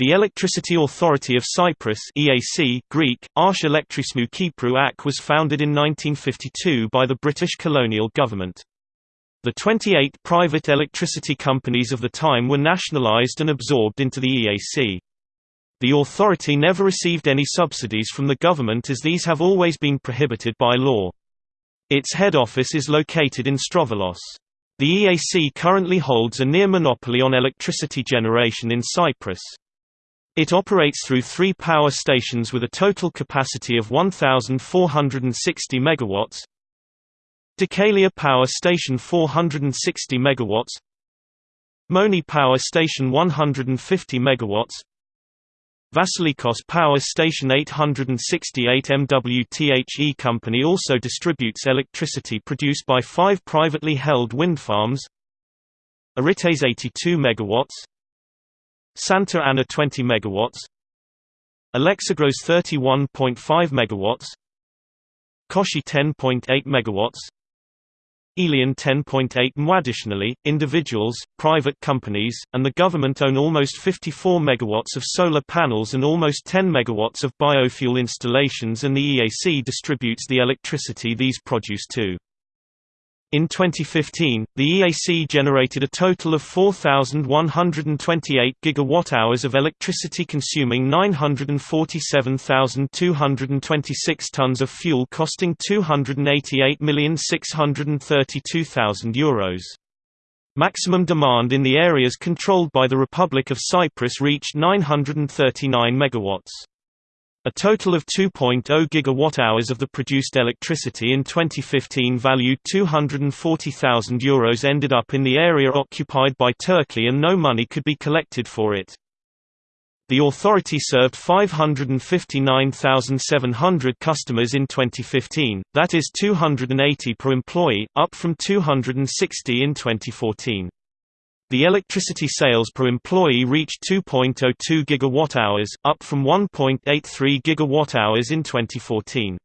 The Electricity Authority of Cyprus EAC, Greek, AC was founded in 1952 by the British colonial government. The 28 private electricity companies of the time were nationalised and absorbed into the EAC. The authority never received any subsidies from the government as these have always been prohibited by law. Its head office is located in Strovolos. The EAC currently holds a near monopoly on electricity generation in Cyprus. It operates through three power stations with a total capacity of 1,460 MW. Deucalion Power Station 460 MW. Moni Power Station 150 MW. Vasilikos Power Station 868 MW The company also distributes electricity produced by five privately held wind farms Orites 82 MW Santa Ana 20 MW Alexigros 31.5 MW Koshi 10.8 MW Elion 10.8 MW. Additionally, individuals, private companies, and the government own almost 54 MW of solar panels and almost 10 MW of biofuel installations and the EAC distributes the electricity these produce too. In 2015, the EAC generated a total of 4,128 gigawatt-hours of electricity consuming 947,226 tons of fuel costing €288,632,000. Maximum demand in the areas controlled by the Republic of Cyprus reached 939 megawatts. A total of 2.0 gigawatt-hours of the produced electricity in 2015 valued €240,000 Euros ended up in the area occupied by Turkey and no money could be collected for it. The authority served 559,700 customers in 2015, that is 280 per employee, up from 260 in 2014. The electricity sales per employee reached 2.02 gigawatt-hours, up from 1.83 gigawatt-hours in 2014.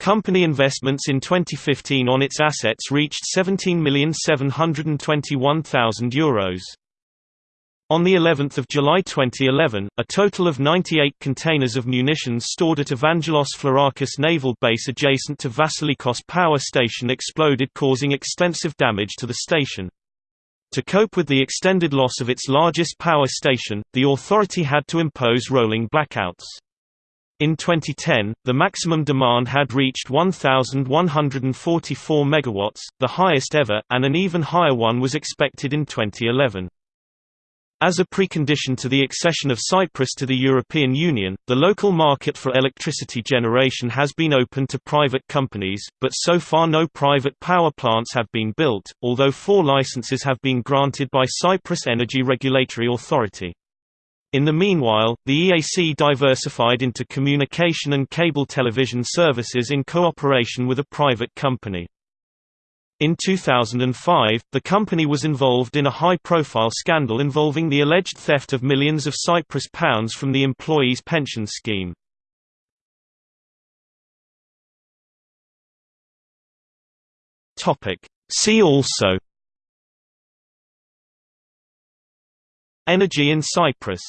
Company investments in 2015 on its assets reached €17,721,000. Euros. On the 11th of July 2011, a total of 98 containers of munitions stored at Evangelos Florakis naval base adjacent to Vasilikos power station exploded causing extensive damage to the station. To cope with the extended loss of its largest power station, the authority had to impose rolling blackouts. In 2010, the maximum demand had reached 1,144 MW, the highest ever, and an even higher one was expected in 2011. As a precondition to the accession of Cyprus to the European Union, the local market for electricity generation has been open to private companies, but so far no private power plants have been built, although four licenses have been granted by Cyprus Energy Regulatory Authority. In the meanwhile, the EAC diversified into communication and cable television services in cooperation with a private company. In 2005, the company was involved in a high-profile scandal involving the alleged theft of millions of Cyprus pounds from the employees' pension scheme. See also Energy in Cyprus